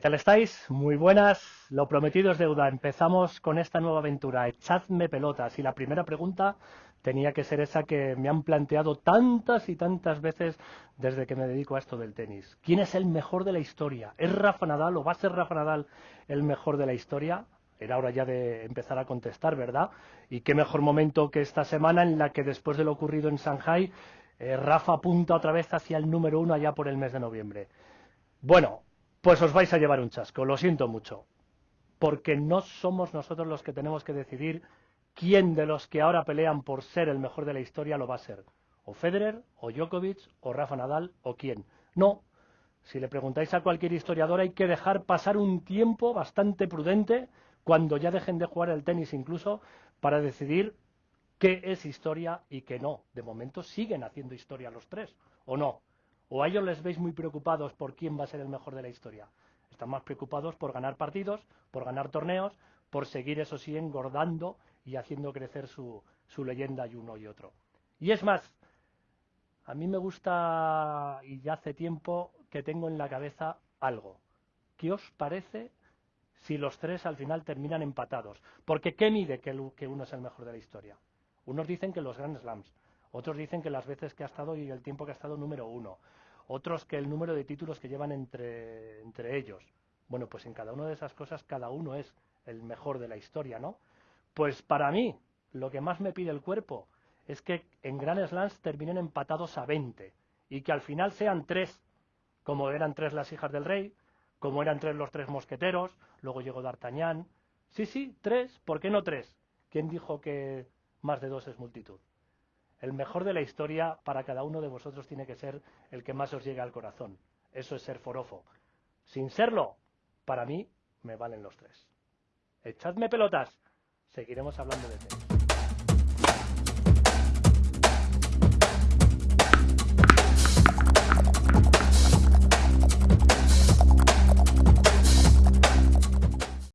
tal estáis? Muy buenas. Lo prometido es deuda. Empezamos con esta nueva aventura. Echadme pelotas. Y la primera pregunta tenía que ser esa que me han planteado tantas y tantas veces desde que me dedico a esto del tenis. ¿Quién es el mejor de la historia? ¿Es Rafa Nadal o va a ser Rafa Nadal el mejor de la historia? Era hora ya de empezar a contestar, ¿verdad? Y qué mejor momento que esta semana en la que después de lo ocurrido en Shanghai, eh, Rafa apunta otra vez hacia el número uno allá por el mes de noviembre. Bueno, pues os vais a llevar un chasco, lo siento mucho. Porque no somos nosotros los que tenemos que decidir quién de los que ahora pelean por ser el mejor de la historia lo va a ser. O Federer, o Djokovic, o Rafa Nadal, o quién. No. Si le preguntáis a cualquier historiador hay que dejar pasar un tiempo bastante prudente cuando ya dejen de jugar el tenis incluso para decidir qué es historia y qué no. De momento siguen haciendo historia los tres, ¿o no? ¿O a ellos les veis muy preocupados por quién va a ser el mejor de la historia? Están más preocupados por ganar partidos, por ganar torneos, por seguir, eso sí, engordando y haciendo crecer su, su leyenda y uno y otro. Y es más, a mí me gusta, y ya hace tiempo que tengo en la cabeza algo. ¿Qué os parece si los tres al final terminan empatados? Porque ¿qué mide que, que uno es el mejor de la historia? Unos dicen que los Grand Slams, otros dicen que las veces que ha estado y el tiempo que ha estado número uno. Otros que el número de títulos que llevan entre, entre ellos. Bueno, pues en cada una de esas cosas cada uno es el mejor de la historia, ¿no? Pues para mí, lo que más me pide el cuerpo es que en Grand Slams terminen empatados a 20 y que al final sean tres, como eran tres las hijas del rey, como eran tres los tres mosqueteros, luego llegó D'Artagnan. Sí, sí, tres, ¿por qué no tres? ¿Quién dijo que más de dos es multitud? El mejor de la historia para cada uno de vosotros tiene que ser el que más os llega al corazón. Eso es ser forofo. Sin serlo, para mí me valen los tres. Echadme pelotas. Seguiremos hablando de tenis.